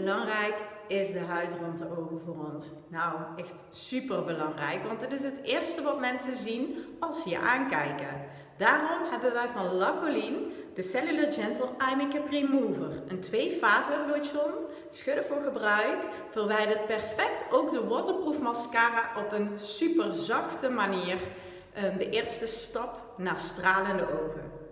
belangrijk is de huid rond de ogen voor ons? Nou, echt super belangrijk, want het is het eerste wat mensen zien als ze je aankijken. Daarom hebben wij van Lacoline de Cellular Gentle Eye Makeup Remover. Een twee-fase lotion, schudden voor gebruik, verwijdert perfect ook de waterproof mascara op een super zachte manier. Ehm, de eerste stap naar stralende ogen.